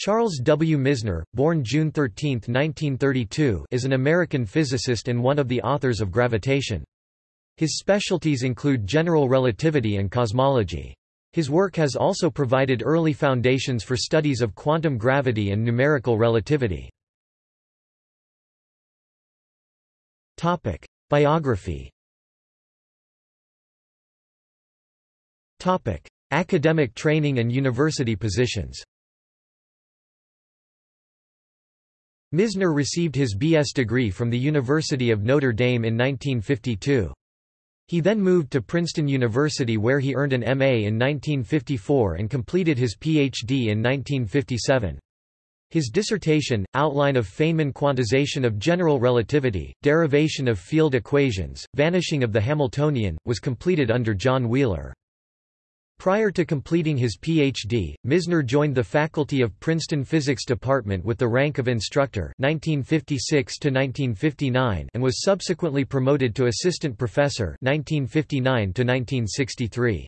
Charles W. Misner, born June 13, 1932 is an American physicist and one of the authors of gravitation. His specialties include general relativity and cosmology. His work has also provided early foundations for studies of quantum gravity and numerical relativity. Topic: Biography Topic: Academic training and university positions Misner received his B.S. degree from the University of Notre Dame in 1952. He then moved to Princeton University where he earned an M.A. in 1954 and completed his Ph.D. in 1957. His dissertation, Outline of Feynman Quantization of General Relativity, Derivation of Field Equations, Vanishing of the Hamiltonian, was completed under John Wheeler. Prior to completing his Ph.D., Misner joined the faculty of Princeton Physics Department with the rank of instructor 1956 and was subsequently promoted to assistant professor 1959 -1963.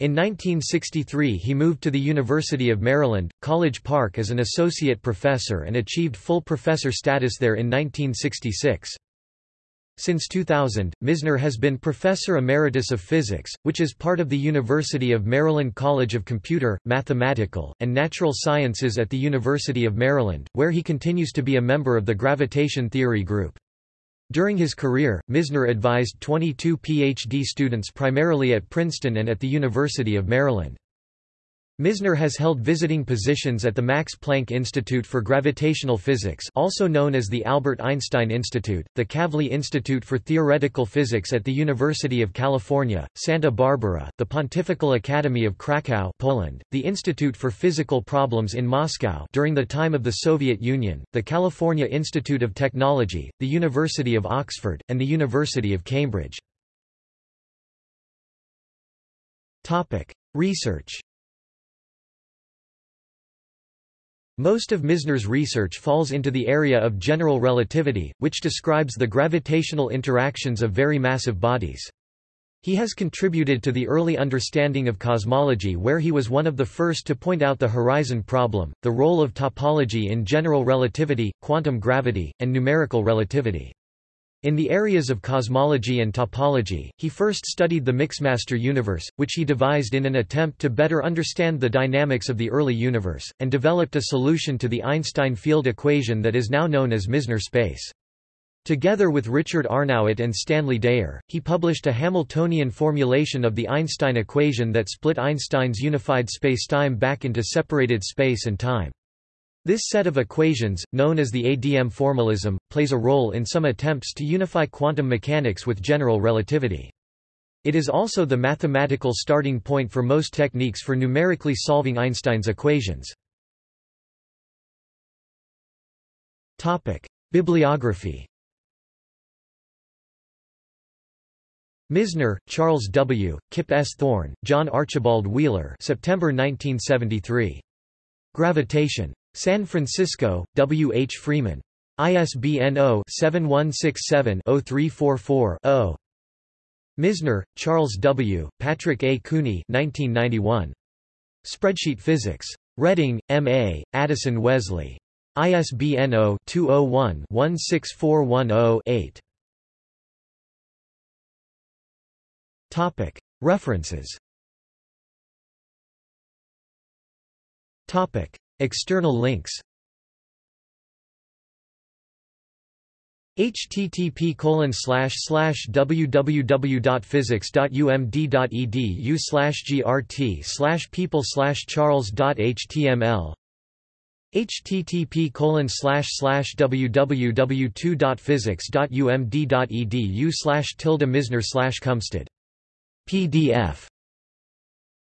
In 1963 he moved to the University of Maryland, College Park as an associate professor and achieved full professor status there in 1966. Since 2000, Misner has been Professor Emeritus of Physics, which is part of the University of Maryland College of Computer, Mathematical, and Natural Sciences at the University of Maryland, where he continues to be a member of the Gravitation Theory Group. During his career, Misner advised 22 PhD students primarily at Princeton and at the University of Maryland. Misner has held visiting positions at the Max Planck Institute for Gravitational Physics also known as the Albert Einstein Institute, the Kavli Institute for Theoretical Physics at the University of California, Santa Barbara, the Pontifical Academy of Krakow Poland, the Institute for Physical Problems in Moscow during the time of the Soviet Union, the California Institute of Technology, the University of Oxford, and the University of Cambridge. Research Most of Misner's research falls into the area of general relativity, which describes the gravitational interactions of very massive bodies. He has contributed to the early understanding of cosmology where he was one of the first to point out the horizon problem, the role of topology in general relativity, quantum gravity, and numerical relativity. In the areas of cosmology and topology, he first studied the Mixmaster universe, which he devised in an attempt to better understand the dynamics of the early universe, and developed a solution to the Einstein field equation that is now known as Misner space. Together with Richard Arnowitt and Stanley Dyer, he published a Hamiltonian formulation of the Einstein equation that split Einstein's unified spacetime back into separated space and time. This set of equations, known as the ADM formalism, plays a role in some attempts to unify quantum mechanics with general relativity. It is also the mathematical starting point for most techniques for numerically solving Einstein's equations. Bibliography Misner, Charles W., Kip S. Thorne, John Archibald Wheeler September 1973. Gravitation. San Francisco, W. H. Freeman. ISBN 0-7167-0344-0. Misner, Charles W., Patrick A. Cooney 1991. Spreadsheet Physics. Reading, M.A., Addison Wesley. ISBN 0-201-16410-8. References External links. http slash slash www.physics.umd.edu slash grt slash people slash charles.html http colon slash slash www.2.physics.umd.edu tilde misner pdf